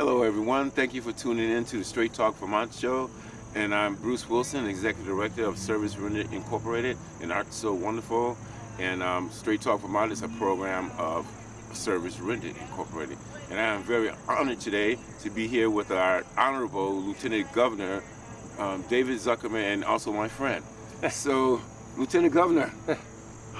Hello, everyone. Thank you for tuning in to the Straight Talk Vermont show. And I'm Bruce Wilson, Executive Director of Service Rendered Incorporated and Art So Wonderful. And um, Straight Talk Vermont is a program of Service Rendered Incorporated. And I am very honored today to be here with our Honorable Lieutenant Governor, um, David Zuckerman, and also my friend. so, Lieutenant Governor,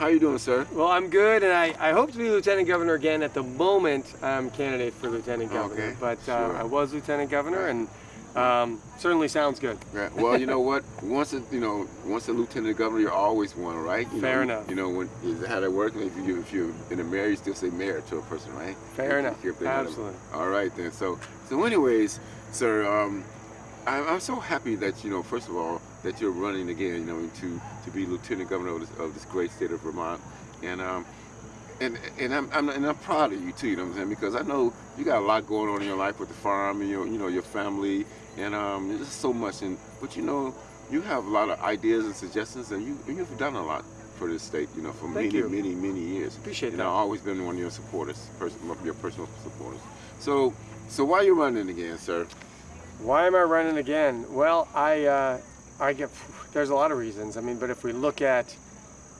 how you doing, sir? Well, I'm good, and I, I hope to be Lieutenant Governor again. At the moment, I'm candidate for Lieutenant Governor, Okay, but uh, sure. I was Lieutenant Governor, and um, certainly sounds good. Right. Well, you know what? Once a, you know, once a lieutenant governor, you're always one, right? You Fair know, enough. You know when is how that works. If you if you in a mayor, you still say mayor to a person, right? Fair If- enough. if they let 'em- Absolutely. All right then. So so anyways, sir, um, I'm, I'm so happy that you know first of all that you're running again, you know, to to be lieutenant governor of this, of this great state of Vermont, and um. And, and I'm, I'm and I'm proud of you too, you know what I'm saying? Because I know you got a lot going on in your life with the farm and your you know your family and um there's just so much and but you know you have a lot of ideas and suggestions and you and you've done a lot for this state you know for Thank many you. many many years Appreciate and that. I've always been one of your supporters person, your personal supporters so so why you running again sir Why am I running again? Well, I uh, I get there's a lot of reasons. I mean, but if we look at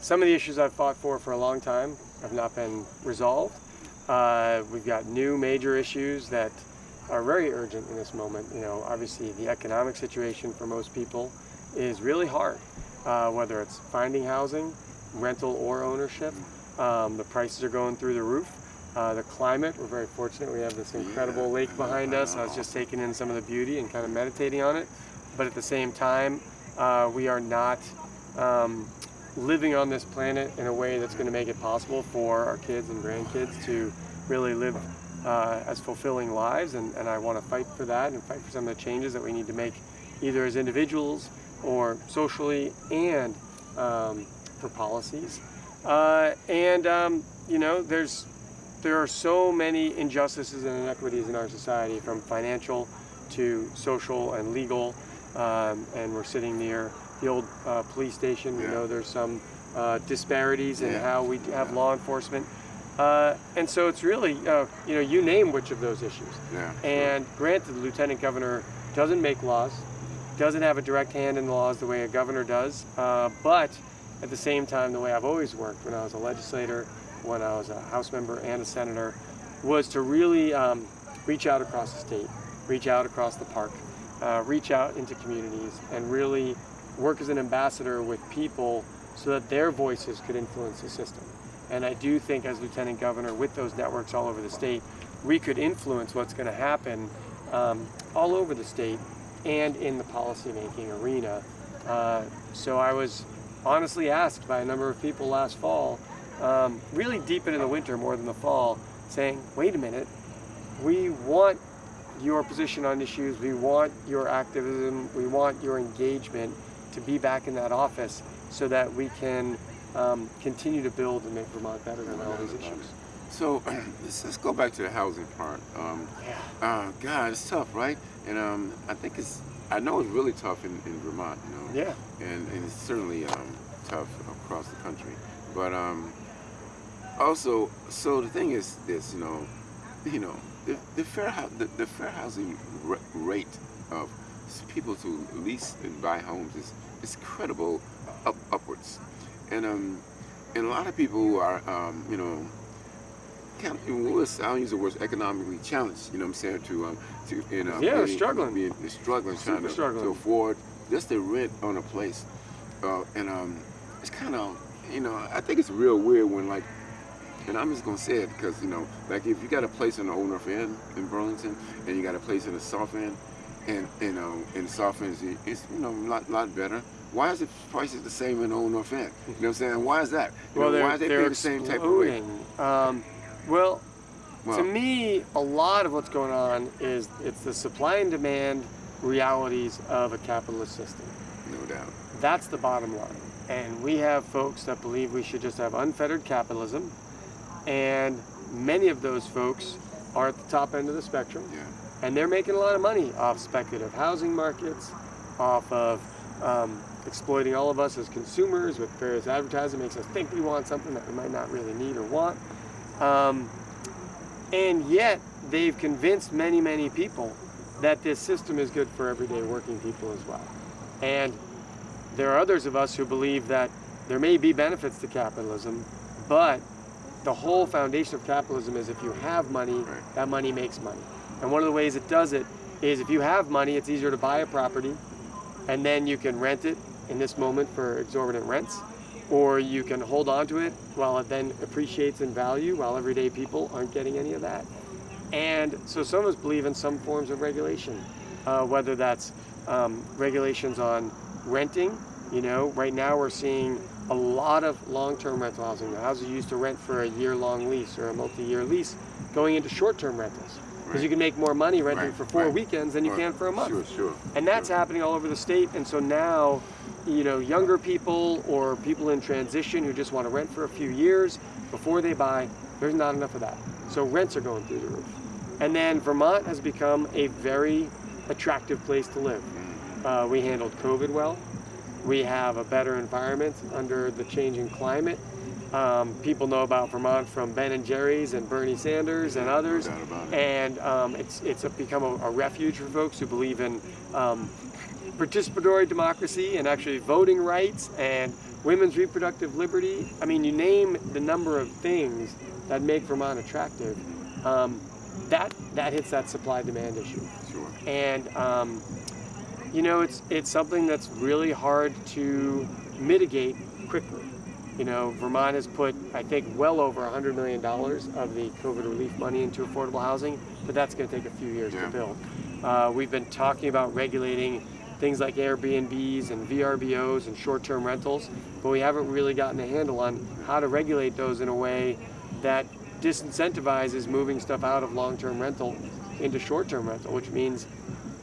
some of the issues I've fought for for a long time have not been resolved. Uh, we've got new major issues that are very urgent in this moment. You know, obviously the economic situation for most people is really hard, uh, whether it's finding housing, rental or ownership. Um, the prices are going through the roof. Uh, the climate, we're very fortunate. We have this incredible Yeah, lake behind us. I was just taking in some of the beauty and kind of meditating on it. But at the same time, uh, we are not um, living on this planet in a way that's going to make it possible for our kids and grandkids to really live uh, as fulfilling lives. And, and I want to fight for that and fight for some of the changes that we need to make either as individuals or socially and um, for policies. Uh, and, um, you know, there's there are so many injustices and inequities in our society from financial to social and legal um, and we're sitting near the old uh, police station we Yeah. know there's some uh, disparities in Yeah. how we have law enforcement uh, and so it's really uh, you know you name which of those issues yeah and granted the lieutenant governor doesn't make laws doesn't have a direct hand in the laws the way a governor does uh, but at the same time the way I've always worked when I was a legislator when I was a House member and a senator was to really um, reach out across the state, reach out across the park, uh, reach out into communities, and really work as an ambassador with people so that their voices could influence the system. And I do think as Lieutenant Governor, with those networks all over the state, we could influence what's going to happen um, all over the state and in the policymaking arena. Uh, so I was honestly asked by a number of people last fall um, really deep into the winter more than the fall, saying, wait a minute, we want your position on issues, we want your activism, we want your engagement to be back in that office so that we can um, continue to build and make Vermont better on all these issues. so let's, let's go back to the housing part um Yeah. uh God it's tough right and um I think it's I know it's really tough in, in Vermont you know Yeah. and, and it's certainly um, tough across the country. But um, also, so the thing is this, you know, you know, the, the fair the, the fair housing rate of people to lease and buy homes is is credible up, upwards, and um, and a lot of people who are um, you know. Kind of, I don't use the word economically challenged. You know what I'm saying? To um, to you know, Yeah, being- struggling. being- they're struggling, trying to, struggling. to afford just the rent on a place. Uh, and um, it's kind of, you know, I think it's real weird when like, and I'm just gonna say it because you know, like if you got a place in the Old North End in Burlington, and you got a place in the South End, and you know, in the South End, it's- you know a lot, lot better. Why is the prices the same in the Old North End? You know what I'm saying? Why is that? You Well, know, why is they paying the same type of rate? Um, well, Well, to me, a lot of what's going on is it's the supply and demand realities of a capitalist system. no doubt. That's the bottom line. And we have folks that believe we should just have unfettered capitalism. And many of those folks are at the top end of the spectrum. Yeah. And they're making a lot of money off speculative housing markets, off of um, exploiting all of us as consumers with various advertising makes us think we want something that we might not really need or want. Um, and yet they've convinced many, many people that this system is good for everyday working people as well. And there are others of us who believe that there may be benefits to capitalism, but the whole foundation of capitalism is if you have money, Right. that money makes money. And one of the ways it does it is if you have money, it's easier to buy a property and then you can rent it in this moment for exorbitant rents, or you can hold on to it while it then appreciates in value while everyday people aren't getting any of that. And so some of us believe in some forms of regulation, uh, whether that's um, regulations on renting. You know, right now we're seeing a lot of long-term rental housing. The houses you used to rent for a year-long lease or a multi-year lease going into short-term rentals because Right. you can make more money renting Right, for four right. weekends than you can for a month. Sure, sure. And that's sure. happening all over the state. And so now, you know, younger people or people in transition who just want to rent for a few years before they buy, there's not enough of that. So rents are going through the roof. And then Vermont has become a very attractive place to live. Uh, we handled COVID well. We have a better environment under the changing climate. Um, people know about Vermont from Ben and Jerry's and Bernie Sanders and others, and um, it's it's a, become a, a refuge for folks who believe in um, participatory democracy and actually voting rights and women's reproductive liberty. I mean, you name the number of things that make Vermont attractive. Um, that that hits that supply demand issue Sure. and um, you know it's it's something that's really hard to mitigate quickly. You know, Vermont has put I think well over 100 million dollars of the COVID relief money into affordable housing, but that's going to take a few years Yeah. to build. Uh, we've been talking about regulating things like Airbnbs and VRBOs and short-term rentals, but we haven't really gotten a handle on how to regulate those in a way that disincentivizes moving stuff out of long-term rental into short-term rental, which means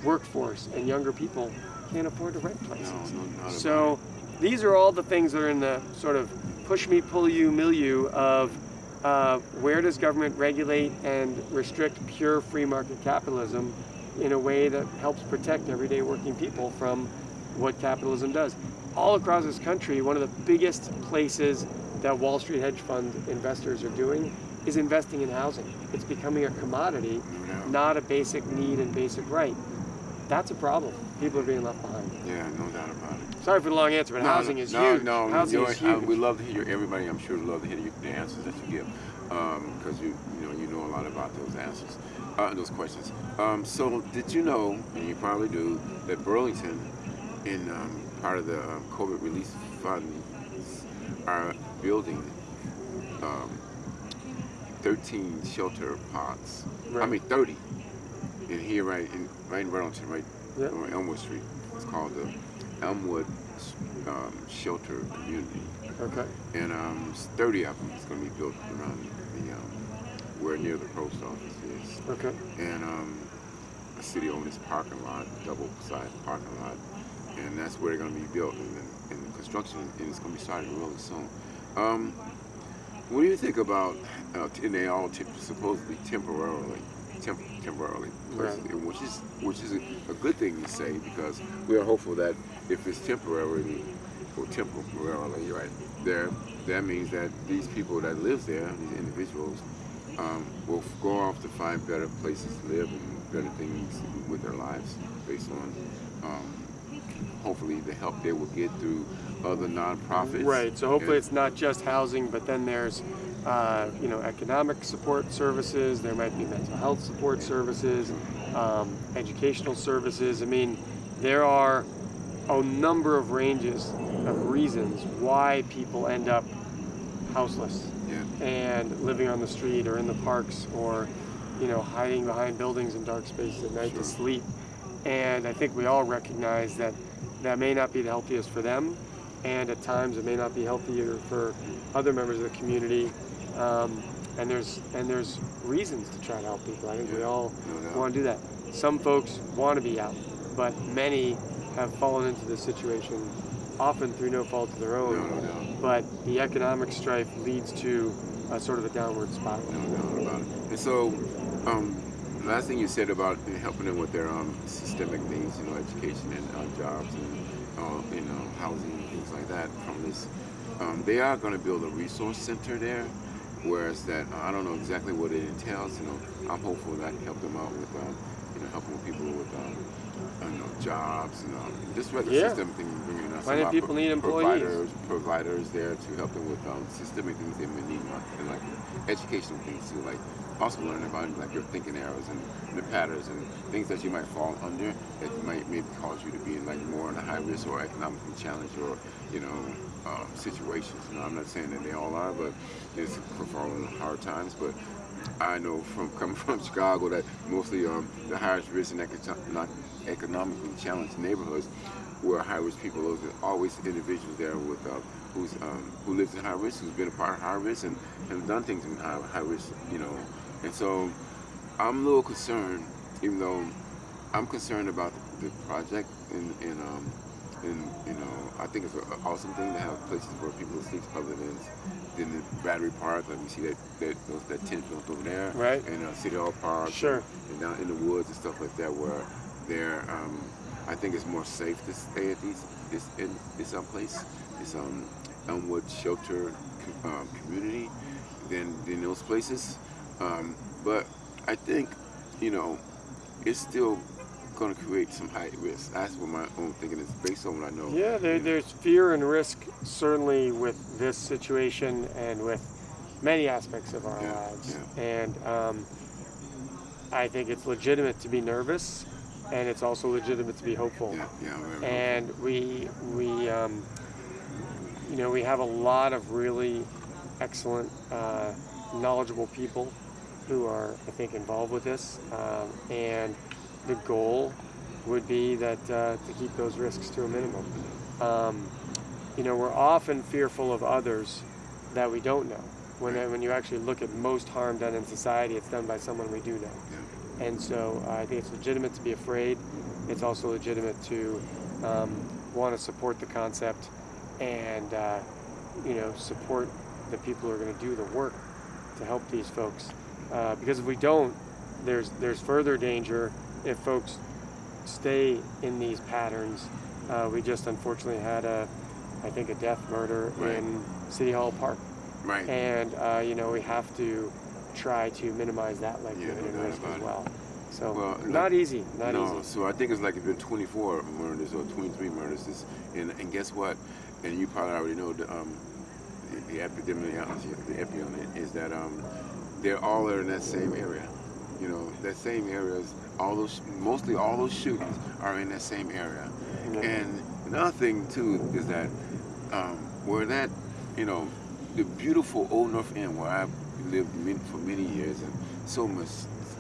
workforce and younger people can't afford to rent places. No, So these are all the things that are in the sort of push me, pull you milieu of uh, where does government regulate and restrict pure free market capitalism in a way that helps protect everyday working people from what capitalism does. All across this country, one of the biggest places that Wall Street hedge fund investors are doing is investing in housing. It's becoming a commodity, not a basic need and basic right. That's a problem. People are being left behind. Yeah, no doubt about it. Sorry for the long answer, but No, housing is no, huge. No, no, housing you is huge. I, we love to hear everybody. I'm sure love to hear you, the answers that you give, because you you know you know a lot about those answers, uh, those questions. Um, so did you know, and you probably do, that Burlington, in um, part of the um, COVID relief funds, are building um, 13 shelter pods. I mean 30. In here, right in right in Burlington, right Yep. on Elmwood Street. It's called the Elmwood um, Shelter Community, Okay. and um, it's 30 of them is going to be built around the um, where near the post office is, Okay. and um, the city owns this parking lot, double-sided parking lot, and that's where they're going to be built, and, the- and the construction it's going to be started really soon. Um, what do you think about? Uh, and they all t- supposedly temporarily, temp- temporarily, places, Right. which is which is a, a good thing to say because we are hopeful that if it's temporarily or temporarily, right there, that means that these people that live there, these individuals, um, will go off to find better places to live and better things with their lives based on. Um, hopefully the help they will get through other nonprofits. Right. So hopefully And- it's not just housing, but then there's, uh, you know, economic support services. There might be mental health support services, um, educational services. I mean, there are a number of ranges of reasons why people end up houseless yeah. and living on the street or in the parks or, you know, hiding behind buildings in dark spaces at night Sure. to sleep. And I think we all recognize that that may not be the healthiest for them, and at times it may not be healthier for other members of the community. Um, and there's and there's reasons to try to help people. I think we all no want to do that. Some folks want to be out, but many have fallen into this situation, often through no fault of their own. no doubt. But the economic strife leads to a sort of a downward spiral. No doubt about it. And so, um, last thing you said about helping them with their um, systemic needs, you know, education and uh, jobs and uh, you know housing and things like that. From this, um, they are going to build a resource center there, whereas that I don't know exactly what it entails. You know, I'm hopeful that I can help them out with, um, you know, helping people with, um, don't know, jobs and um, just regular Yeah. system thing, bringing us some people need employees. Providers, providers there to help them with um, systemic things they may need, like, and like educational things too, like also learning about like your thinking errors and the patterns and things that you might fall under that might maybe cause you to be in like more in a high risk or economically challenged or you know um, situations. You know, I'm not saying that they all are, but it's for falling hard times. But I know from coming from Chicago that mostly um, the highest risk and eco- economically challenged neighborhoods where high risk people are always individuals there with uh, who's um, who lives in high risk, who's been a part of high risk and have done things in high, high risk, you know. And so I'm a little concerned, even though I'm concerned about the, the project and, and um and you know I think it's an awesome thing to have places where people sleep other than than the Battery Park. Like we see that that those, that tent built over there, Right. And uh, City Hall Park, Sure. and down in the woods and stuff like that, where they're um, I think it's more safe to stay at these this in this um place, this um Elmwood Shelter um, community, than than those places. Um, but I think you know it's still going to create some high risk. That's what my own thinking is based on what I know. Yeah, there, there's fear and risk certainly with this situation and with many aspects of our Yeah, lives. And um, I think it's legitimate to be nervous, and it's also legitimate to be hopeful. Yeah, yeah, And we we um, you know we have a lot of really excellent, uh, knowledgeable people who are I think involved with this, um, and the goal would be that uh, to keep those risks to a minimum. Um, you know, we're often fearful of others that we don't know. When, when you actually look at most harm done in society, it's done by someone we do know. And so uh, I think it's legitimate to be afraid. It's also legitimate to um, want to support the concept and, uh, you know, support the people who are going to do the work to help these folks. Uh, because if we don't, there's there's further danger if folks stay in these patterns. Uh, we just unfortunately had a, I think, a death murder Right. in City Hall Park, Right. and uh, you know we have to try to minimize that likelihood no and risk as it. well. So Well, not easy, not no, easy. so I think it's like it's been 24 murders or 23 murders. This, and, and guess what? And you probably already know the, um, the, the epidemiology, the epi on it is that um, they're all are in that same area. You know, that same areas. All those, mostly all those shootings are in that same area. And another thing too is that um, where that, you know, the beautiful Old North End where I've lived min- for many years and so much,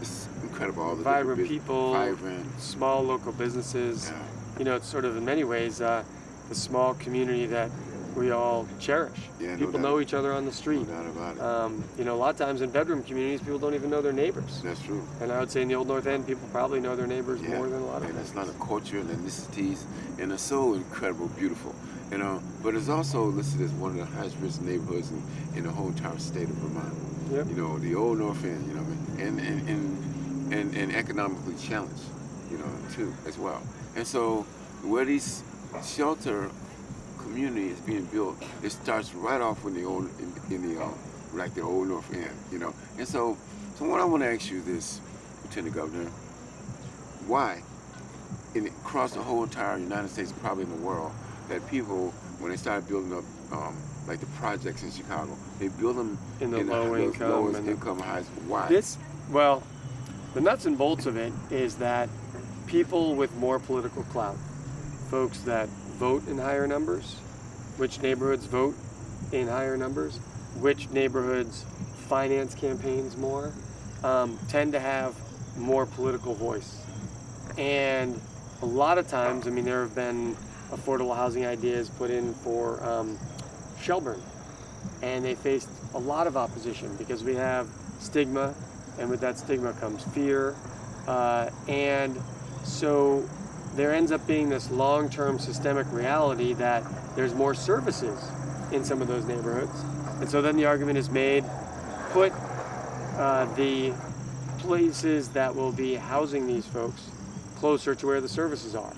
it's incredible. All the Vibrant people, vibrant. small local businesses. Yeah. You know, it's sort of in many ways uh, the small community that we all cherish. Yeah, no people know each other on the No street. doubt about it. Um, you know, a lot of times in bedroom communities, people don't even know their neighbors. That's true. And I would say in the Old North End, people probably know their neighbors Yeah. more than a lot of and it's not a culture and ethnicities, and it's so incredible, beautiful. You know, but it's also listed as one of the highest risk neighborhoods in, in the whole entire state of Vermont. Yep. You know, the old North End, you know, what I mean? and and, and and and economically challenged, you know, too, as well. And so where these shelter community is being built, it starts right off in the old in, in the uh, like the old North End, you know. And so, so what I want to ask you this, Lieutenant Governor, why, in across the whole entire United States, probably in the world, that people when they started building up um, like the projects in Chicago, they build them In the in low those income lowest and the- income highs. Why? This, well, the nuts and bolts of it is that people with more political clout, folks that vote in higher numbers, which neighborhoods vote in higher numbers, which neighborhoods finance campaigns more, um, tend to have more political voice. And a lot of times, I mean, there have been affordable housing ideas put in for um, Shelburne, and they faced a lot of opposition because we have stigma, and with that stigma comes fear, uh, and so there ends up being this long-term systemic reality that there's more services in some of those neighborhoods, and so then the argument is made, put uh, the places that will be housing these folks closer to where the services are.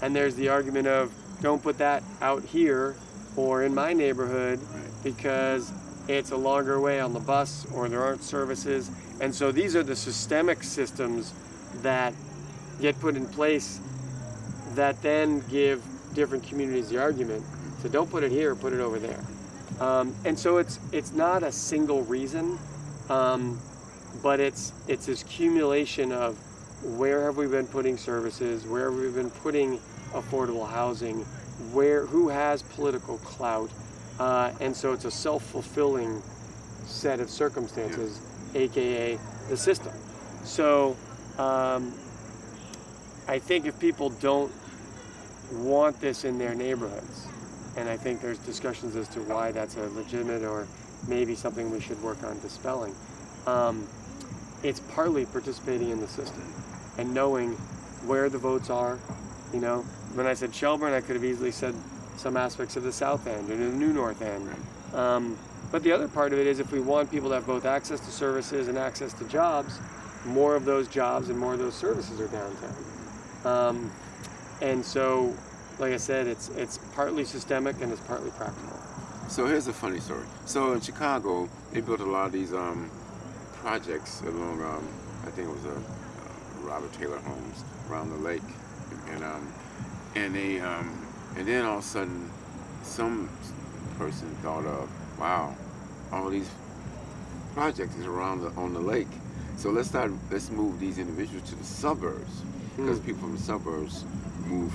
And there's the argument of don't put that out here or in my neighborhood because it's a longer way on the bus or there aren't services. And so these are the systemic systems that get put in place that then give different communities the argument. So don't put it here, put it over there. Um, and so it's it's not a single reason, um, but it's it's this accumulation of where have we been putting services, where have we been putting affordable housing, where who has political clout, uh, and so it's a self-fulfilling set of circumstances, aka the system. So um, I think if people don't want this in their neighborhoods, and I think there's discussions as to why that's a legitimate or maybe something we should work on dispelling. Um, it's partly participating in the system and knowing where the votes are. You know, when I said Shelburne, I could have easily said some aspects of the South End or the New North End. Um, but the other part of it is if we want people to have both access to services and access to jobs, more of those jobs and more of those services are downtown. Um, and so, like I said, it's it's partly systemic and it's partly practical. So here's a funny story. So in Chicago, they built a lot of these um, projects along, um, I think it was a uh, Robert Taylor Homes around the lake, and um, and they um, and then all of a sudden, some person thought of, wow, all these projects is around the, on the lake. So let's start. Let's move these individuals to the suburbs because Hmm. people from the suburbs move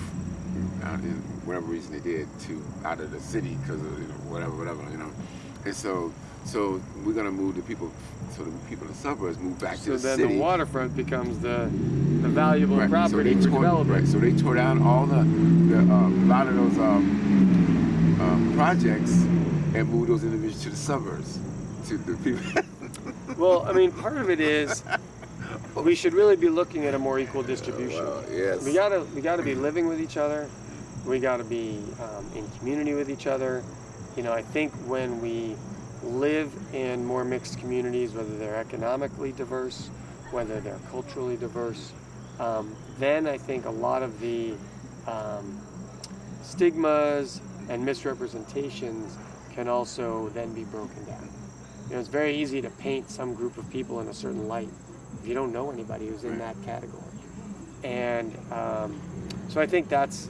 out in whatever reason they did to out of the city because of you know, whatever, whatever, you know. And so, so we're gonna move the people, so the people in the suburbs move back to the city. So the then the waterfront becomes the the valuable Right, property so for they tore, development. Right, so they tore down all the, the uh, a lot of those um, um, projects and moved those individuals to the suburbs, to the people. Well, I mean, part of it is we should really be looking at a more equal distribution. Well, yes. We gotta we gotta be living with each other. We gotta be um, in community with each other. You know, I think when we live in more mixed communities, whether they're economically diverse, whether they're culturally diverse, um, then I think a lot of the um, stigmas and misrepresentations can also then be broken down. You know, it's very easy to paint some group of people in a certain light you don't know anybody who's in that category. And um, so I think that's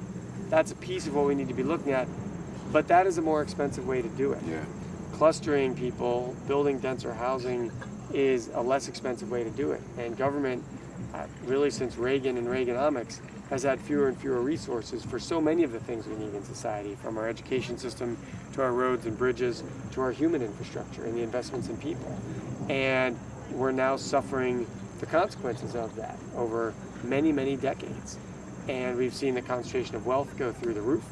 that's a piece of what we need to be looking at. But that is a more expensive way to do it. yeah. Clustering people, building denser housing is a less expensive way to do it. And government, uh, really since Reagan and Reaganomics, has had fewer and fewer resources for so many of the things we need in society, from our education system to our roads and bridges to our human infrastructure and the investments in people. And we're now suffering the consequences of that over many, many decades. And we've seen the concentration of wealth go through the roof.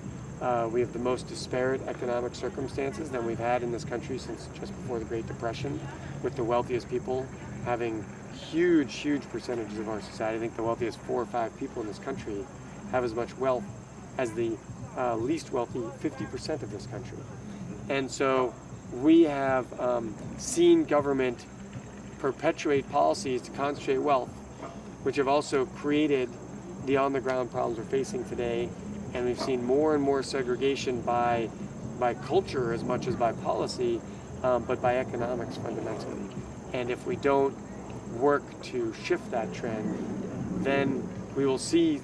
Uh, we have the most disparate economic circumstances than we've had in this country since just before the Great Depression, with the wealthiest people having huge, huge percentages of our society. I think the wealthiest four or five people in this country have as much wealth as the uh, least wealthy 50% of this country. And so we have um, seen government perpetuate policies to concentrate wealth, which have also created the on-the-ground problems we're facing today. And we've seen more and more segregation by, by culture as much as by policy, um, but by economics fundamentally. And if we don't work to shift that trend, then we will see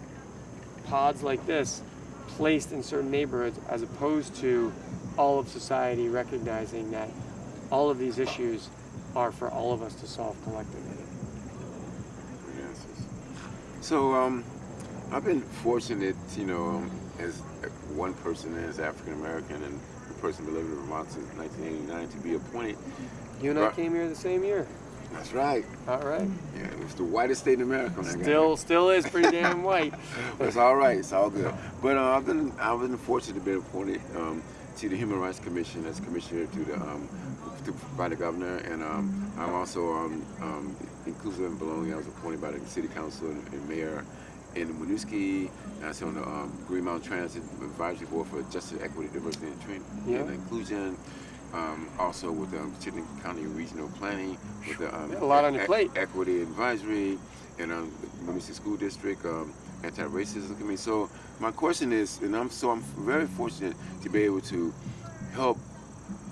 pods like this placed in certain neighborhoods as opposed to all of society recognizing that all of these issues are for all of us to solve collectively. So um, I've been fortunate, you know, um, as one person as African American and a person been lived in Vermont since 1989 to be appointed. You and I came here the same year. That's right. All right. Yeah, it was the whitest state in America. when I got Still, still is pretty damn white. It's all right. It's all good. But uh, I've been I've been fortunate to be appointed um, to the Human Rights Commission as commissioner to the um, to, by the governor, and um, I'm also um, um, inclusive and belonging. I was appointed by the city council and, and mayor in Winooski. And I sit on the um, Green Mountain Transit Advisory Board for Justice, Equity, Diversity, and, Train- Yeah. and Inclusion. Um, also with the um, Chittenden County Regional Planning, with the um, a lot on your E- plate. Equity Advisory, and um, the Winooski School District, um, Anti-Racism Committee. So my question is, and I'm so I'm very fortunate to be able to help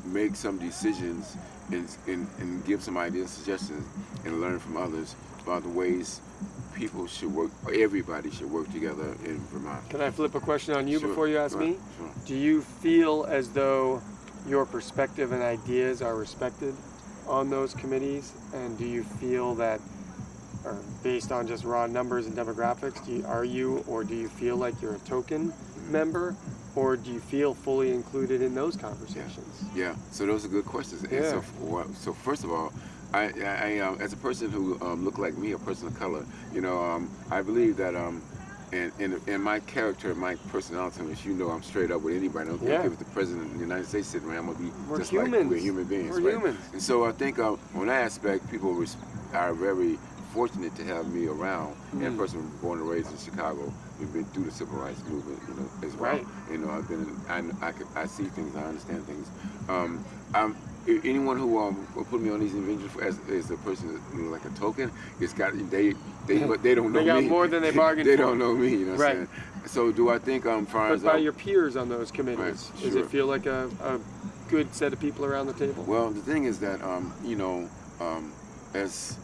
make some decisions and, and, and give some ideas, suggestions, and learn from others about the ways people should work, or everybody should work together in Vermont. Can I flip a question on you Sure, before you ask ahead, me? sure. Do you feel as though your perspective and ideas are respected on those committees? And do you feel that, or based on just raw numbers and demographics, do you, are you or do you feel like you're a token member? Or do you feel fully included in those conversations? Yeah, so those are good questions. And Yeah. so, so first of all, I, I, um, as a person who um, look like me, a person of color, you know, um, I believe that um, in, in, in my character, my personality, as you know, I'm straight up with anybody. I don't care Yeah. if the president of the United States sitting around, I'm gonna be We're just humans. like we're human beings. We're right? humans. And so I think uh, on that aspect, people are very fortunate to have me around. And a Mm. person born and raised in Chicago, we've been through the civil rights movement, you know, as well. Right. You know, I've been, I, I, I see things, I understand things. Um, I'm, anyone who um, will put me on these individuals as, as a person, you know, like a token, it's got they they but they don't know They got me. more than they bargained they for. don't know me. You know what Right. I'm saying? So do I think I'm um, far But as by um, your peers on those committees, Right, does it feel like a, a good set of people around the table? Well, the thing is that um, you know, um, as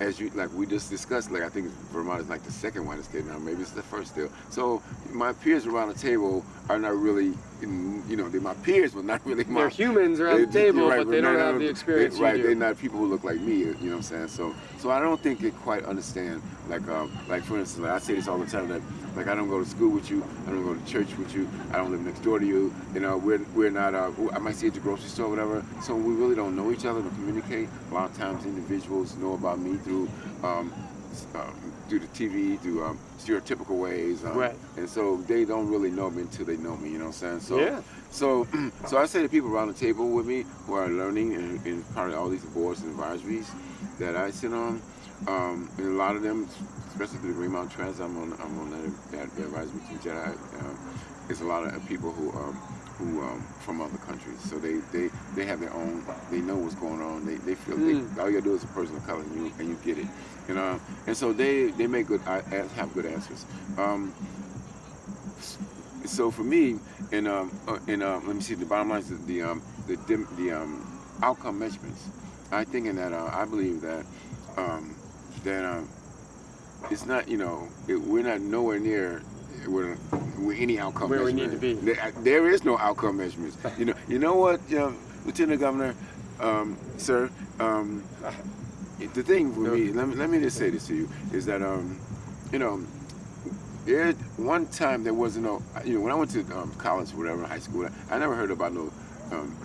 as you like we just discussed, like I think Vermont is like the second whitest state now, maybe it's the first still. So my peers around the table are not really, in, you know, they're my peers, but not really my. They're humans around the They- table, right, but they don't have the experience they- right, they're not people who look like me. You know what I'm saying? So, so I don't think they quite understand. Like, um, like for instance, like I say this all the time. That, like, I don't go to school with you. I don't go to church with you. I don't live next door to you. You know, we're we're not. Uh, I might see you at the grocery store, or whatever. So we really don't know each other to communicate. A lot of times, individuals know about me through. Um, um, through the TV, through um, stereotypical ways, um, Right. and so they don't really know me until they know me. You know what I'm saying? So, Yeah. so, so I say to people around the table with me who are learning and, and part of all these boards and advisories that I sit on, um, and a lot of them, especially through the Green Mountain Trans, I'm on, I'm on that, that advisory to Jedi. Um, it's a lot of people who, um, who um, from other countries, so they, they, they have their own, they know what's going on. They, they feel Mm. they, all you gotta do is a person of color, and you and you get it, you know. And so they, they make good, I have good answers. Um, so for me, and um, uh, and uh, let me see. The bottom line is the the um, the, dim, the um, outcome measurements. I think in that uh, I believe that um, that um, it's not you know it, we're not nowhere near where, where any outcome Where we need to be. There, there is no outcome measurements. You know you know what, um, Lieutenant Governor, um, sir. Um, the thing for me, let me let me just say this to you is that um, you know there one time there wasn't no you know when I went to um, college or whatever high school I never heard about no um,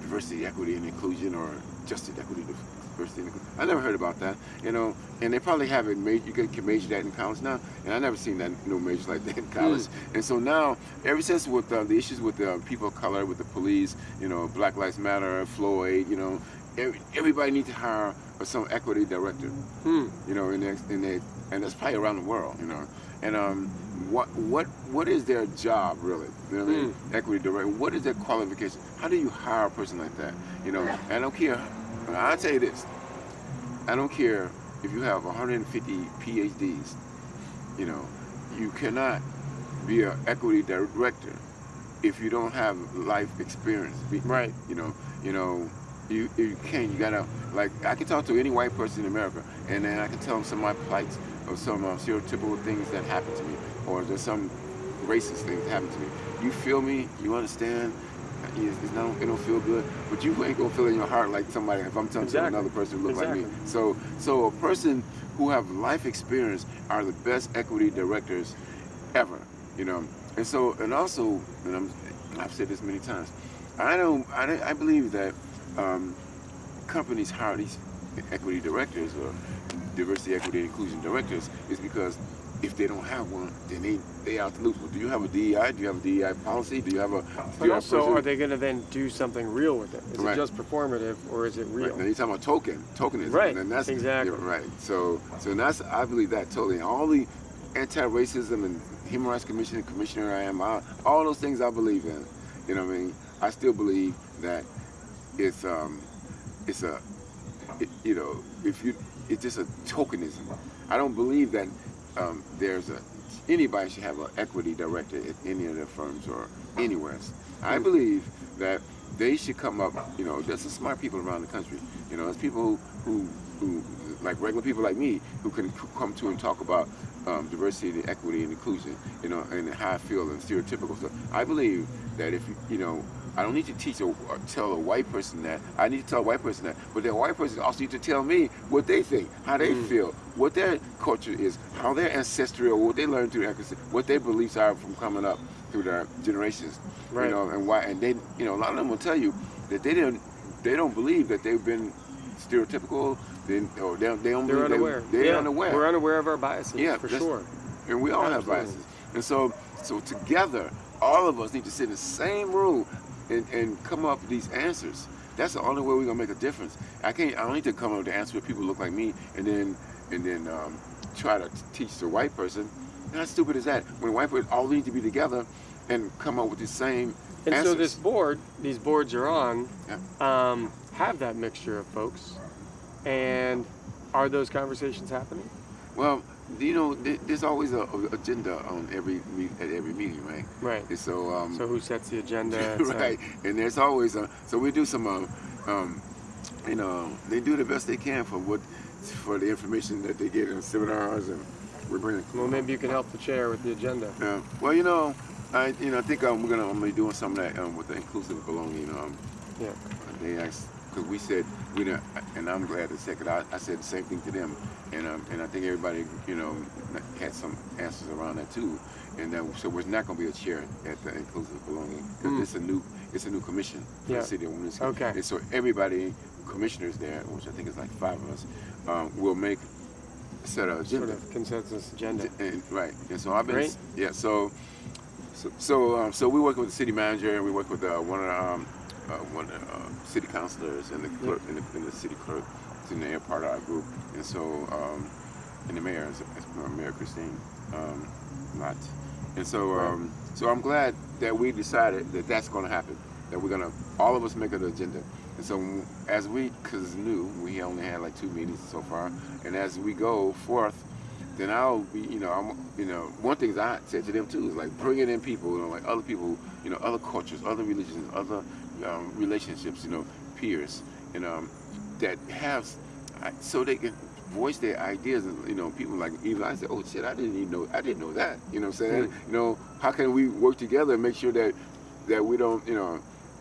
diversity equity and inclusion or justice equity diversity and inclusion. I never heard about that you know and they probably have it major. you can, can major that in college now and I never seen that no major like that in college and so now ever since with uh, the issues with uh, people of color with the police you know Black Lives Matter Floyd you know every, everybody needs to hire some equity director Hmm. you know, in their, in their, and that's probably around the world, you know. And um, what what what is their job really? You know what I mean? Equity director. What is their qualification? How do you hire a person like that? You know, I don't care. I'll tell you this. I don't care if you have 150 PhDs. You know, you cannot be an equity director if you don't have life experience. Right. you know, you know, you you can't. You gotta like I can talk to any white person in America, and then I can tell them some of my plights or some uh, stereotypical things that happen to me, or there's some racist things that happen to me. You feel me? You understand? It's, it's not, it don't feel good, but you ain't gonna feel in your heart like somebody. If I'm telling Exactly. another person who look like me, so so a person who have life experience are the best equity directors ever. You know, and so and also, and I'm, I've said this many times. I don't. I, I believe that um, companies hire these equity directors or diversity, equity, and inclusion directors is because if they don't have one, then they they out to lose. Well, do you have a DEI? Do you have a DEI policy? Do you have a? But also, person- are they going to then do something real with it? Is Right. it just performative or is it real? Right. Now you're talking about token, tokenism, Right, and that's exactly. right. So, so that's I believe that totally. All the anti-racism and human rights commission, commissioner I am, all, all those things I believe in. You know what I mean? I still believe that it's um, it's a, it, you know, if you, it's just a tokenism. I don't believe that um, there's a anybody should have an equity director at any of their firms or anywhere. I believe that they should come up. You know, there's some smart people around the country. You know, there's people who, who, who like regular people like me, who can come to and talk about um, diversity, and equity, and inclusion. You know, and how I feel and stereotypical stuff. I believe that if you, you know, I don't need to teach or, or tell a white person that. I need to tell a white person that, but that white person also need to tell me what they think, how they Mm. feel, what their culture is, how their ancestry or what they learned through their ancestry, what their beliefs are from coming up through their generations. Right. You know, and why? And they, you know, a lot of them will tell you that they didn't, they don't believe that they've been stereotypical. They, or they, they don't They're unaware. They, they're yeah, unaware We're unaware of our biases, Yeah, for sure. and we all have biases. And so, so together, all of us need to sit in the same room and, and come up with these answers. That's the only way we're gonna make a difference. I can't. I don't need to come up with the answer where people look like me, and then and then um, try to teach the white person. How stupid is that? When white people all need to be together and come up with the same And answers. so this board, these boards you're on, Yeah. um, have that mixture of folks. And are those conversations happening? Well, you know, there's always a, a agenda on every at every meeting, right? Right. And so, um, So who sets the agenda? right. And there's always a so we do some um, um you know they do the best they can for what for the information that they get in seminars and we're bringing. Well, maybe you can help the chair with the agenda. Yeah. Well, you know, I you know I think um, we're gonna I'm gonna be doing some of that um, with the inclusive belonging. Um, Yeah. they asked because we said we and I'm glad to say I, I said the same thing to them, and um, and I think everybody you know had some answers around that too, and that so there's not going to be a chair at the inclusive belonging because Mm. it's a new it's a new commission for Yeah. the city of Winooski. Okay. And so everybody commissioners there, which I think is like five of us, um, will make set a Sort of consensus agenda. And, right. And so I've been Great. yeah. So so so, um, so we work with the city manager and we work with uh, one of the um, uh, one of the uh, city councilors and the clerk and, the, and the city clerk. In the part of our group. And so um, and the mayor is Mayor Kristine um, Lott. And so um, so I'm glad that we decided that that's going to happen. That we're gonna all of us make an agenda. And so as we, because new, we only had like two meetings so far. And as we go forth, then I'll be, you know, I'm, you know, one thing I said to them too is like bringing in people, you know, like other people, you know, other cultures, other religions, other um, relationships, you know, peers, and um, that have, so they can voice their ideas, and you know, people like even I said, oh shit, I didn't even know, I didn't know that, you know, what I'm saying, you know, how can we work together and make sure that that we don't, you know,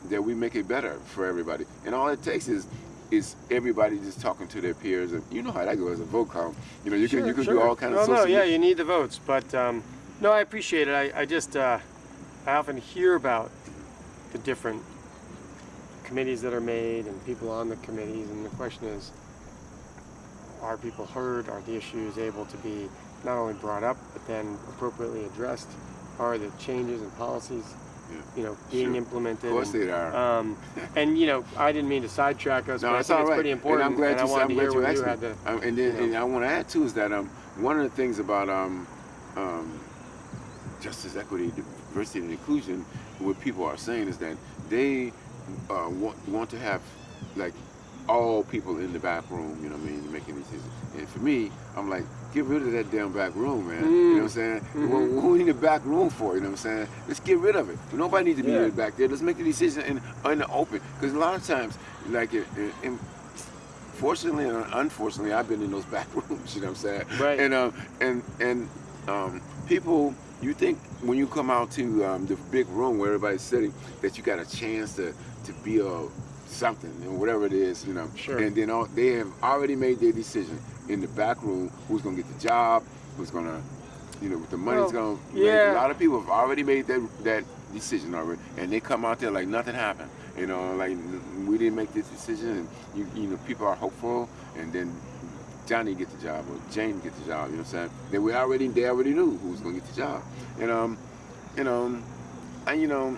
that we make it better for everybody, and all it takes is is everybody just talking to their peers, and you know how that goes a vote count. You know, you can you can do all kinds well, of no, social yeah, you need the votes, but um, no, I appreciate it. I, I just uh, I often hear about the different committees that are made and people on the committees, and the question is, are people heard? Are the issues able to be not only brought up but then appropriately addressed? Are the changes and policies, Yeah. you know, being Sure. implemented? Of course and, they are. Um, and you know, I didn't mean to sidetrack us, No, but I it's think it's right. pretty important. And I'm glad I you, wanted I'm to glad hear you asked you had to. Um, and then you know. and I want to add too is that um, one of the things about um, um, justice, equity, diversity, and inclusion, what people are saying is that they uh, want want to have like all people in the back room. You know what I mean, making these decisions. And for me, I'm like, get rid of that damn back room, man. You know what I'm saying? Mhm. What, what we need the back room for? You know what I'm saying? Let's get rid of it. Nobody needs to be Yeah. back there. Let's make the decision in, in the open. Because a lot of times, like, it, it, it- fortunately and unfortunately, I've been in those back rooms. You know what I'm saying? Right. And um, and and um, people, you think when you come out to um, the big room where everybody's sitting, that you got a chance to to be a something and whatever it is, you know. Sure. And then all, they have already made their decision in the back room who's gonna get the job, who's gonna, you know, the money's Well, gonna. yeah. Make. A lot of people have already made that that decision already, and they come out there like nothing happened. You know, like we didn't make this decision, and you you know people are hopeful, and then Johnny get the job or Jane get the job. You know what I'm saying? They we already they already knew who was gonna get the job, and um, you know, and you know,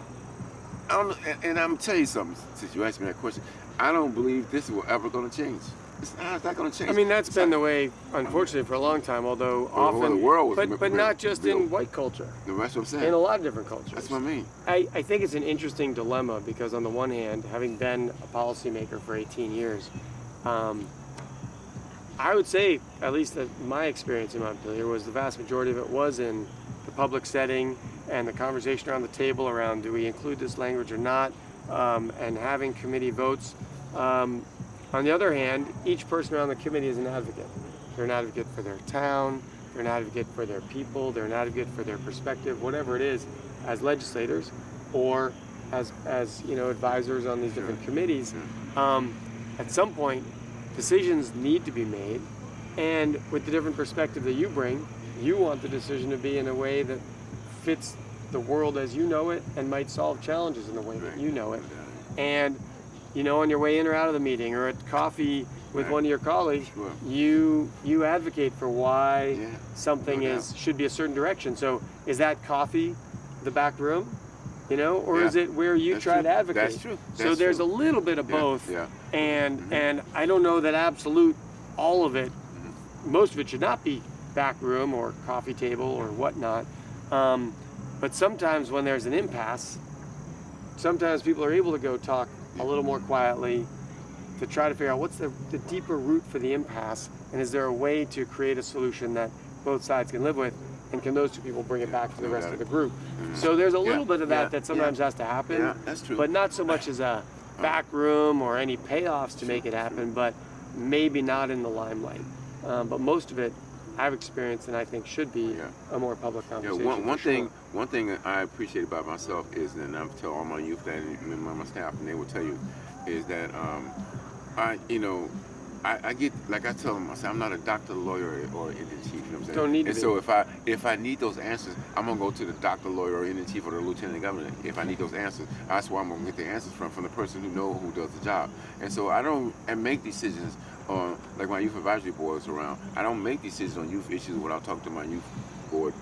I don't. And, and I'm tell you something. Since you asked me that question, I don't believe this is ever gonna change. It's not, it's not gonna change. I mean, that's It's been not- the way, unfortunately, for a long time. Although Well, the often, world was but but not just in white culture, No, that's what I'm saying. in a lot of different cultures. that's what I mean. I, I think it's an interesting dilemma because on the one hand, having been a policymaker for 18 years, um, I would say, at least that my experience in Montpelier was the vast majority of it was in the public setting and the conversation around the table around do we include this language or not, um, and having committee votes. Um, on the other hand, each person around the committee is an advocate. They're an advocate for their town, they're an advocate for their people, they're an advocate for their perspective, whatever it is, as legislators or as, as you know, advisors on these different committees. Um, at some point, decisions need to be made, and with the different perspective that you bring, you want the decision to be in a way that fits the world as you know it and might solve challenges in the way that you know it. And you know, on your way in or out of the meeting or at coffee with one of your colleagues, you you advocate for why Yeah, something no is should be a certain direction. So is that coffee the back room? You know, or Yeah. is it where you That's try true. to advocate? That's true. so there's true. a little bit of both. yeah. And Mhm. and I don't know that absolute all of it Mm-hmm. most of it should not be back room or coffee table or whatnot. Um, but sometimes when there's an impasse, sometimes people are able to go talk a little more quietly to try to figure out what's the, the deeper root for the impasse and is there a way to create a solution that both sides can live with and can those two people bring it back to the rest of the group so there's a Yeah, little bit of that yeah, that sometimes has to happen Yeah, that's true. but not so much as a back room or any payoffs to make it happen, but maybe not in the limelight. Um, but most of it, I've experienced and I think should be Yeah. a more public Yeah, conversation. one, one sure. thing one thing I appreciate about myself is, and I'm tell all my youth that, and my, my staff, and they will tell you, is that um, I, you know, I, I get like I tell them, I say I'm not a doctor, lawyer, or Indian chief. You know what I'm saying? Don't need And so if I if I need those answers, I'm gonna go to the doctor, lawyer, or Indian chief, or the lieutenant governor. If I need those answers, that's where I'm gonna get the answers from, from the person who know who does the job. And so I don't and make decisions on like my youth advisory board is around. I don't make decisions on youth issues without talking to my youth board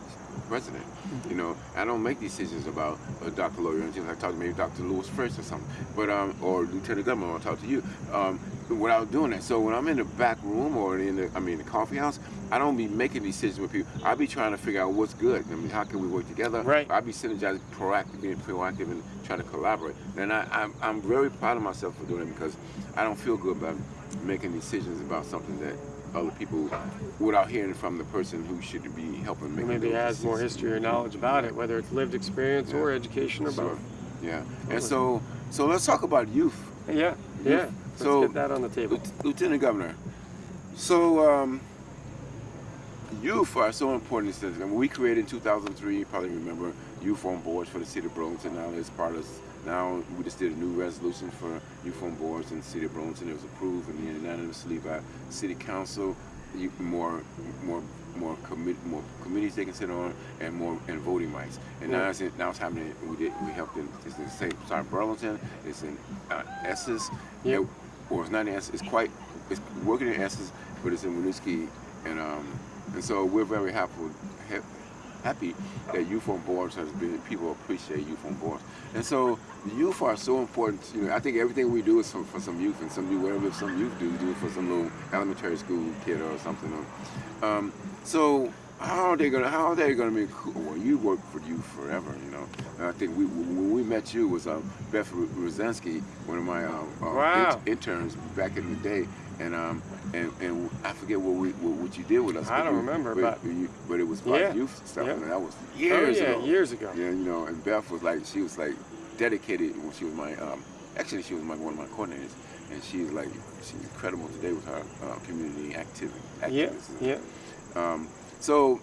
president. You know, I don't make decisions about a doctor, lawyer, and things. I talk to maybe Dr. Lewis first or something, but um, or Lieutenant Governor. I'll talk to you um, without doing that. So when I'm in the back room or in the, I mean, the coffee house, I don't be making decisions with people. I be trying to figure out what's good. I mean, how can we work together? Right. I be synergizing, proactive, being proactive, and trying to collaborate. And I, I'm, I'm very proud of myself for doing it because I don't feel good about making decisions about something that other people, without hearing from the person who should be helping make. Maybe has more history or knowledge about it, whether it's lived experience or education or Sure. both. Yeah. And so, so let's talk about youth. Yeah, yeah. Let's So- get that on the table. Lieutenant Governor. So, um, youth are so important in this. I mean, we created in 2003. You probably remember youth on boards for the city of Burlington. Now it's part of. Now we just did a new resolution for youth on boards in the city of Burlington. It was approved and unanimously by City Council. You, more, more, more commit, more committees they can sit on, and more and voting rights. And now it's in, now it's happening. We did we helped in it's in sorry Burlington. It's in uh, Essex. Yep. It- or it's not Essex. It's quite it's working in Essex, but it's in Winooski, and um, and so we're very happy ha- happy that youth on boards has been people appreciate youth on boards, and so the youth are so important. You know, I think everything we do is for, for some youth, and some you whatever some youth do do it for some little elementary school kid or something. Um, so how are they gonna how are they gonna be cool? Well, you work for you forever, you know. And I think we when we met you was um, Beth Rosinski, one of my um, uh, Wow. int- interns back in the day, and um and, and I forget what we what, what you did with us. I don't you- remember, but, but- you, but it was about Yeah. youth stuff, Yeah. and that was Oh years yeah, ago. years ago. Yeah, you know, and Beth was like she was like dedicated when she was my um actually she was my one of my coordinators, and she's like she's incredible today with her uh, community activity. Yeah, yeah. Um, so,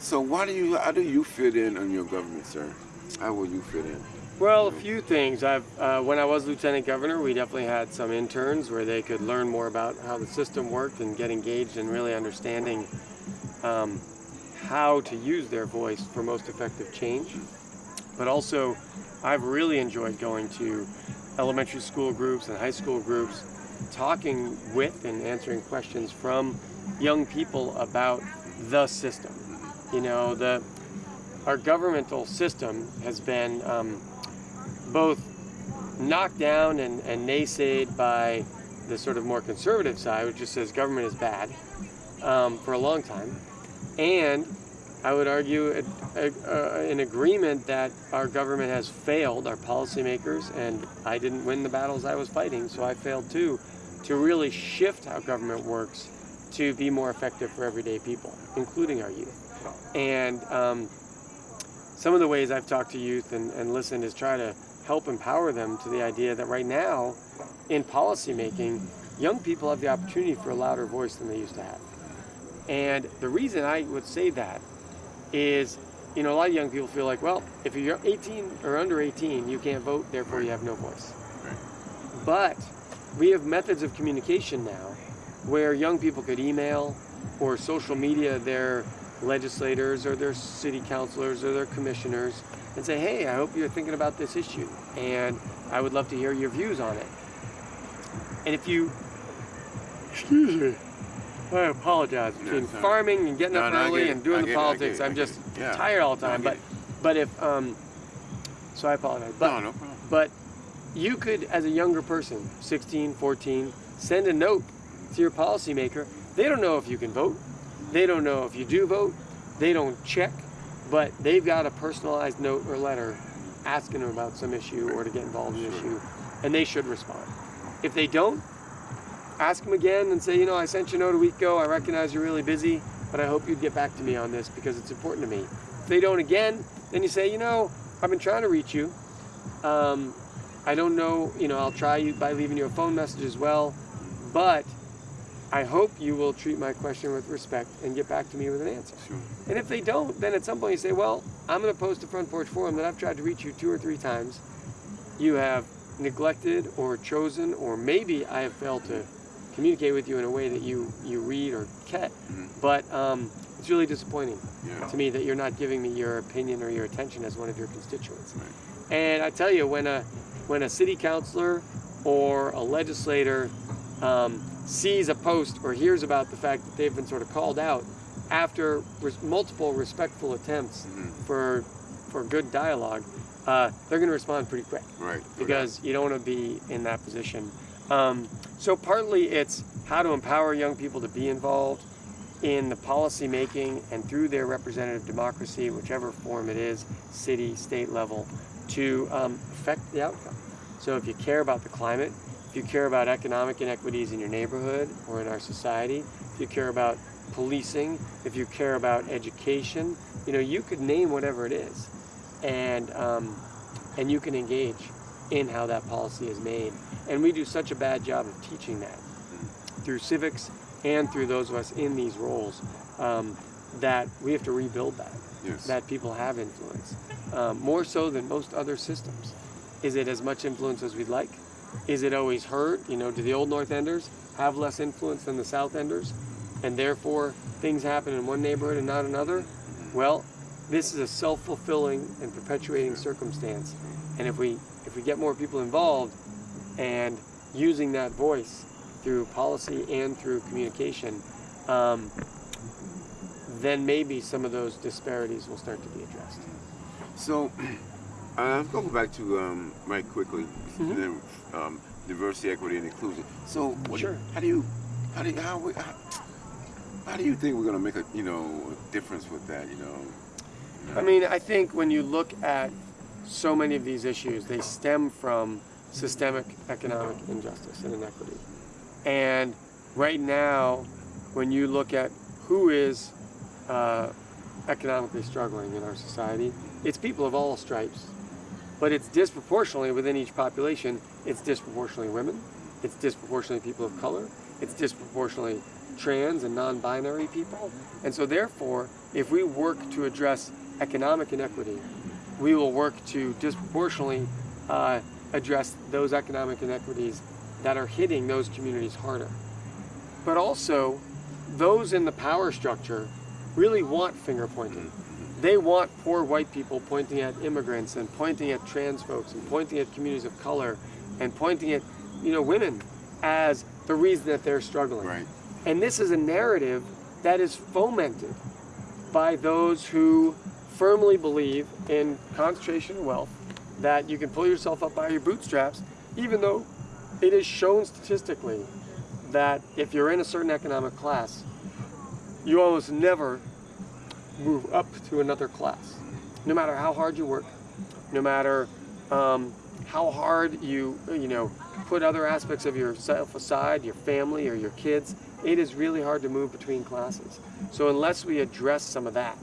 so why do you how do you fit in on your government, sir? How will you fit in? Well, a few things. I've uh, when I was lieutenant governor, we definitely had some interns where they could learn more about how the system worked and get engaged in really understanding um, how to use their voice for most effective change. But also, I've really enjoyed going to elementary school groups and high school groups, talking with and answering questions from young people about the system. You know, the our governmental system has been um, both knocked down and, and naysayed by the sort of more conservative side, which just says government is bad, um, for a long time, and I would argue a, a, a, an agreement that our government has failed, our policymakers, and I didn't win the battles I was fighting, so I failed too, to really shift how government works to be more effective for everyday people, including our youth. And um, some of the ways I've talked to youth and, and listened is try to help empower them to the idea that right now, in policymaking, young people have the opportunity for a louder voice than they used to have. And the reason I would say that is, you know, a lot of young people feel like, well, if you're 18 or under 18, you can't vote, therefore you have no voice. But we have methods of communication now where young people could email or social media their legislators or their city councilors or their commissioners and say, hey, I hope you're thinking about this issue and I would love to hear your views on it. And if you, excuse me, I apologize between farming and getting No, up no, early and doing the politics. get it. I I'm just. Yeah. tired all the time. but but if um, so I apologize. But no, no problem. but you could, as a younger person, 16, 14, send a note to your policymaker. They don't know if you can vote. They don't know if you do vote. They don't check, but they've got a personalized note or letter asking them about some issue or to get involved in an Sure. issue, and they should respond. If they don't, ask them again and say, you know, I sent you a note a week ago. I recognize you're really busy, but I hope you'd get back to me on this because it's important to me. If they don't again, then you say, you know, I've been trying to reach you. Um, I don't know, you know, I'll try you by leaving you a phone message as well, but I hope you will treat my question with respect and get back to me with an answer. Sure. And if they don't, then at some point you say, well, I'm going to post a front porch forum that I've tried to reach you two or three times. You have neglected or chosen, or maybe I have failed to communicate with you in a way that you, you read or get. Mhm. But um, it's really disappointing Yeah. to me that you're not giving me your opinion or your attention as one of your constituents. Right. And I tell you, when a when a city councilor or a legislator um, sees a post or hears about the fact that they've been sort of called out after res- multiple respectful attempts Mhm. for for good dialogue, uh, they're going to respond pretty quick Right. because you don't want to be in that position. Um, so partly it's how to empower young people to be involved in the policy making and through their representative democracy, whichever form it is, city, state level, to um, affect the outcome. So if you care about the climate, if you care about economic inequities in your neighborhood or in our society, if you care about policing, if you care about education, you know, you could name whatever it is, and um, and you can engage in how that policy is made. And we do such a bad job of teaching that through civics and through those of us in these roles um, that we have to rebuild that Yes. that people have influence, um, more so than most other systems. Is it as much influence as we'd like? Is it always hurt? You know, do the old North Enders have less influence than the South Enders, and therefore things happen in one neighborhood and not another? Well, this is a self-fulfilling and perpetuating circumstance, and if we if we get more people involved and using that voice through policy and through communication, um, then maybe some of those disparities will start to be addressed. So, uh, let's go back to um, right quickly, Mhm. then, um, diversity, equity, and inclusion. So, what, Sure. how do you, how do you, how, we, how, how do you think we're going to make a, you know, a difference with that? You know. I mean, I think when you look at so many of these issues, they stem from systemic economic injustice and inequity. And right now, when you look at who is uh, economically struggling in our society, it's people of all stripes. But it's disproportionately within each population, it's disproportionately women, it's disproportionately people of color, it's disproportionately trans and non binary people. And so, therefore, if we work to address economic inequity, we will work to disproportionately uh, address those economic inequities that are hitting those communities harder. But also, those in the power structure really want finger pointing. They want poor white people pointing at immigrants and pointing at trans folks and pointing at communities of color and pointing at, you know, women as the reason that they're struggling. Right. And this is a narrative that is fomented by those who firmly believe in concentration of wealth, that you can pull yourself up by your bootstraps, even though it is shown statistically that if you're in a certain economic class, you almost never move up to another class. No matter how hard you work, no matter um, how hard you, you know, put other aspects of yourself aside, your family or your kids, it is really hard to move between classes. So unless we address some of that,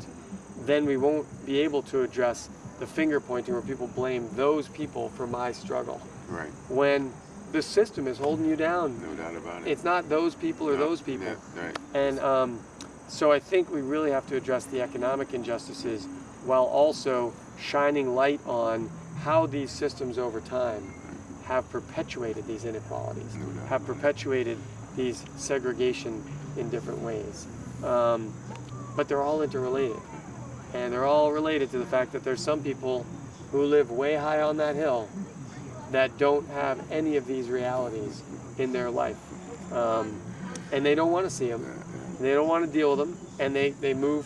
then we won't be able to address the finger pointing where people blame those people for my struggle Right. when the system is holding you down. No doubt about it. It's not those people or No, those people. Yeah, right. And um, so I think we really have to address the economic injustices while also shining light on how these systems over time have perpetuated these inequalities, have perpetuated these segregation in different ways. Um, but they're all interrelated. And they're all related to the fact that there's some people who live way high on that hill that don't have any of these realities in their life. Um, and they don't want to see them. They don't want to deal with them, and they, they move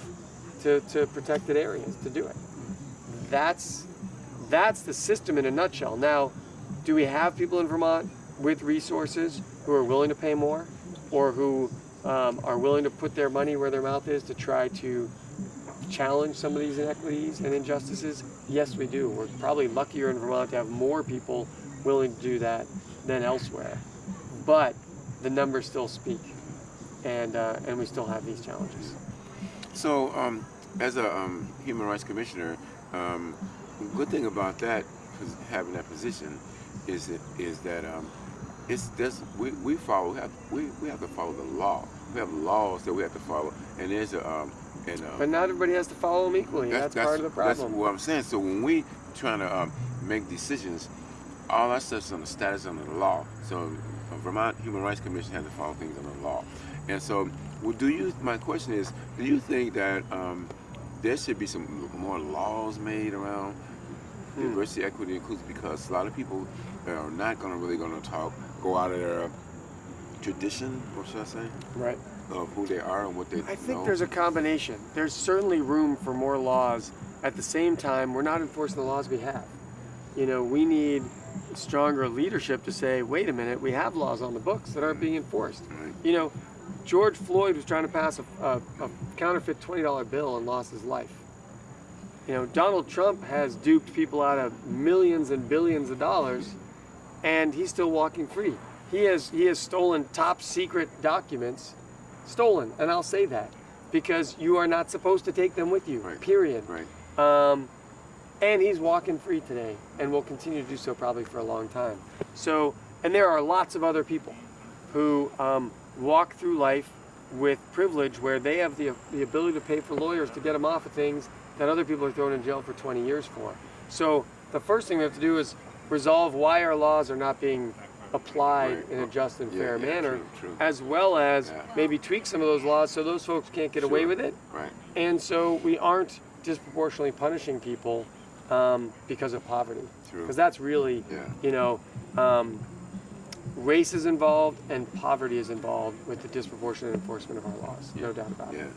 to, to protected areas to do it. That's that's the system in a nutshell. Now, do we have people in Vermont with resources who are willing to pay more, or who um, are willing to put their money where their mouth is to try to challenge some of these inequities and injustices? Yes, we do. We're probably luckier in Vermont to have more people willing to do that than elsewhere. But the numbers still speak, and uh, and we still have these challenges. So, um, as a um, human rights commissioner, um, good thing about that, having that position, is that is that um, it's this we, we follow we have we, we have to follow the law. We have laws that we have to follow, and there's a um, and um, But not everybody has to follow them equally. That's, part of the problem. That's what I'm saying. So when we trying to um, make decisions, all that stuff's on the status under the law. So uh, Vermont Human Rights Commission has to follow things under the law. And so, well, do you? My question is, do you think that um, there should be some more laws made around Hmm. diversity, equity, and inclusion? Because a lot of people are not going to really going to talk, go out of their tradition, or should I say, Right. of who they are and what they I think know. there's a combination. There's certainly room for more laws. At the same time, we're not enforcing the laws we have. You know, we need stronger leadership to say, wait a minute, we have laws on the books that aren't being enforced. Right. You know, George Floyd was trying to pass a, a, a counterfeit $20 bill and lost his life. You know, Donald Trump has duped people out of millions and billions of dollars, and he's still walking free. He has he has stolen top secret documents, stolen, and I'll say that because you are not supposed to take them with you. Right. Period. Right. Um, and he's walking free today, and will continue to do so probably for a long time. So, and there are lots of other people who um, walk through life with privilege where they have the, the ability to pay for lawyers to get them off of things that other people are thrown in jail for 20 years for. So the first thing we have to do is resolve why our laws are not being applied Right. in a just and Yeah, fair yeah, manner, true, true. as well as Yeah. maybe tweak some of those laws so those folks can't get away with it. Right. And so we aren't disproportionately punishing people um, because of poverty. Because that's really, you know, um, race is involved and poverty is involved with the disproportionate enforcement of our laws. No doubt about it. Yeah. it.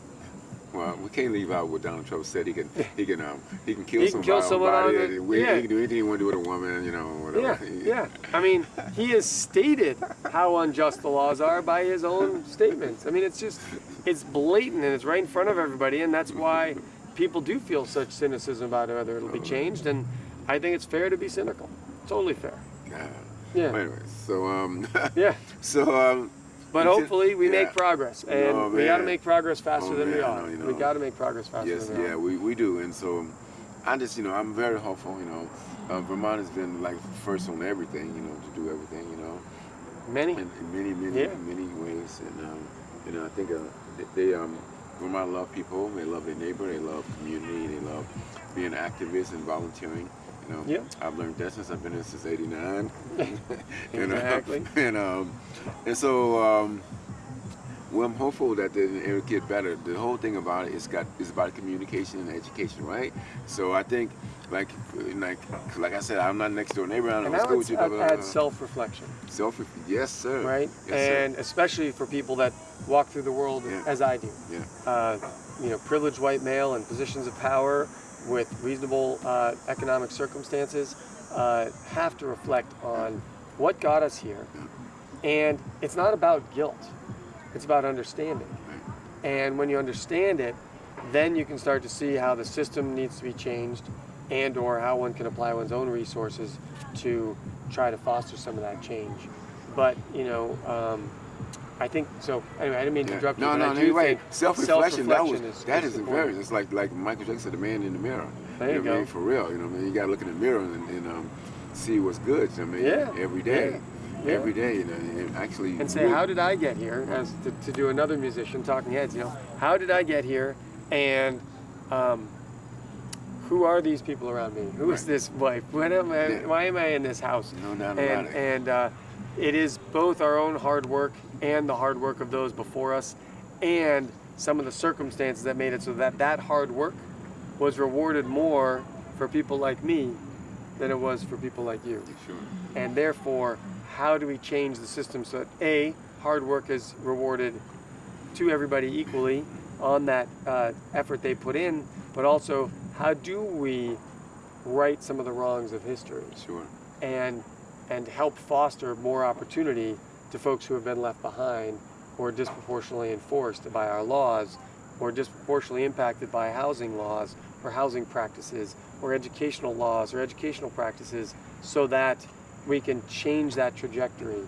Well, we can't leave out what Donald Trump said. He can, he can, um, he can kill He can somebody. kill someone on the- we, yeah. He can do anything he want to do with a woman, you know, Yeah, whatever. yeah. yeah. I mean, he has stated how unjust the laws are by his own statements. I mean, it's just, it's blatant and it's right in front of everybody, and that's why people do feel such cynicism about whether it'll be changed. And I think it's fair to be cynical. Totally fair. God. Yeah. Anyway, so um, Yeah. so um, But hopefully we yeah. make progress, and Oh, we got to make progress faster Oh, than we are. no, you We got to make progress faster Yes, than we yeah, are. we, we do, and so I just, you know, I'm very hopeful. You know, uh, Vermont has been like first on everything, you know, to do everything, you know, Many. in, in many, many, Yeah. many ways, and um, you know, I think uh, they, they um, Vermont love people, they love their neighbor, they love community, they love being activists and volunteering. You know, Yeah. I've learned that since I've been here since '89. Exactly. And, uh, and um, and so um, well, I'm hopeful that it will get better. The whole thing about it is got is about communication and education, right? So I think, like, like, like I said, I'm not next door neighbor. I don't And know now school it's with you. Blah, add self-reflection, Self, yes, sir. right? Yes, sir. and especially for people that walk through the world Yeah. as I do. Yeah. Uh, you know, privileged white male in positions of power with reasonable uh, economic circumstances uh, have to reflect on what got us here. And it's not about guilt, it's about understanding. And when you understand it, then you can start to see how the system needs to be changed and or how one can apply one's own resources to try to foster some of that change. But, you know, um, I think, so anyway, I didn't mean to Yeah. interrupt you, No, no, I no, do you're right. think Self-reflection, that was is, that is is very. It's like like Michael Jackson said, the man in the mirror. There you know what I mean? For real, you know what I mean? You gotta look in the mirror and, and um, see what's good. I mean, Yeah, every day. yeah, yeah. Every day, you know, and actually. and say, really- how did I get here? As to, to do another musician, Talking Heads, you know, how did I get here? And um, who are these people around me? Who is Right. this wife? What am I, Yeah. Why am I in this house? No doubt and about it. and uh, it is both our own hard work and the hard work of those before us, and some of the circumstances that made it so that that hard work was rewarded more for people like me than it was for people like you. Sure. And therefore, how do we change the system so that a hard work is rewarded to everybody equally on that uh, effort they put in, but also how do we right some of the wrongs of history? Sure. and and help foster more opportunity to folks who have been left behind or disproportionately enforced by our laws or disproportionately impacted by housing laws or housing practices or educational laws or educational practices so that we can change that trajectory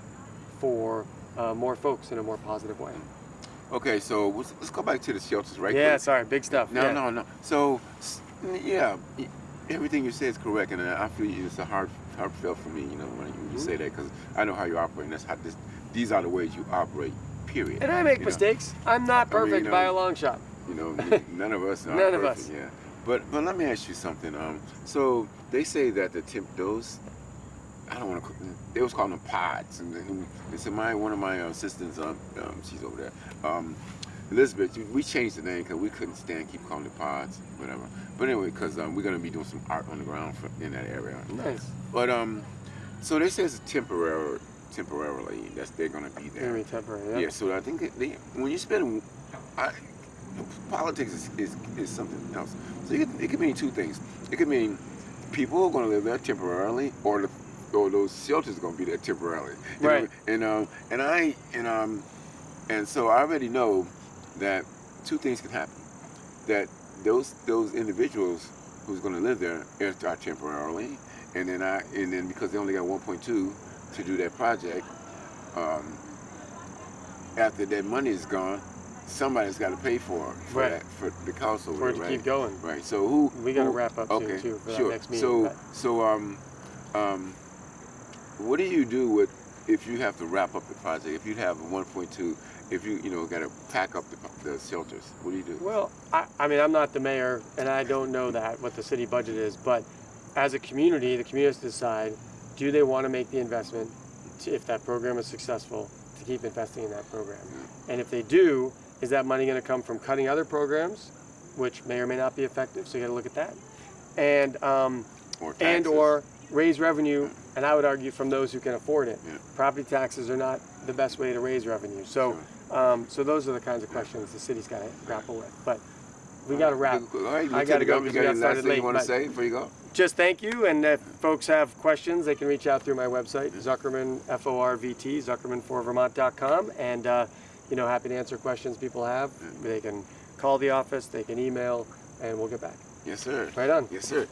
for uh, more folks in a more positive way. Okay, so let's, let's go back to the shelters, right? yeah, quick. sorry, big stuff. No, yeah. no, no. So, yeah, everything you say is correct, and I feel it's a hard, hard heartfelt for me. You know, when you, you Mm-hmm. say that, because I know how you operate. And that's how this. These are the ways you operate. Period. And I make You know? mistakes. I'm not I mean, perfect you by a long shot. You know, none of us are None of us. Yeah. But but let me ask you something. Um, so they say that the temp those. I don't want to. They was calling them pods, and they said my one of my assistants, um, um she's over there, um, Elizabeth. We changed the name because we couldn't stand keep calling it pods, whatever. But anyway, because um, we're gonna be doing some art on the ground for, in that area. Nice. But um, so they say it's temporary, temporarily. That's they're gonna be there. Very temporary. Yeah. Yeah, so I think they, when you spend, I, politics is, is, is something else. So it could, it could mean two things. It could mean people are going to live there temporarily, or the, or those shelters are going to be there temporarily. You know? Right. And um, and I and um, and so I already know that two things can happen. That those those individuals who's going to live there are temporarily, and then I and then because they only got 1.2 to do that project. Um, after that money is gone, somebody's got to pay for it for Right. that for the cost over For it to right? keep going. Right. So who? We gotta wrap up soon, too, for that sure. next meeting, So but- so um um, what do you do with if you have to wrap up the project? If you have a 1.2, if you you know got to pack up the, the shelters, what do you do? Well, I, I mean, I'm not the mayor, and I don't know that what the city budget is. But as a community, the community has to decide: do they want to make the investment, to, if that program is successful, to keep investing in that program? And if they do, is that money going to come from cutting other programs, which may or may not be effective? So you got to look at that, and um, or and or raise revenue. And I would argue from those who can afford it. Yeah. Property taxes are not the best way to raise revenue. So, um, so those are the kinds of questions the city's got to grapple with. But we got to wrap. All right, I gotta Lieutenant go because we got got any last thing late, you want to say before you go? Just thank you, and if folks have questions, they can reach out through my website, Zuckerman, F-O-R-V-T, Zuckerman4Vermont.com, and, uh, you know, happy to answer questions people have. They can call the office, they can email, and we'll get back. Yes, sir. Right on. Yes, sir.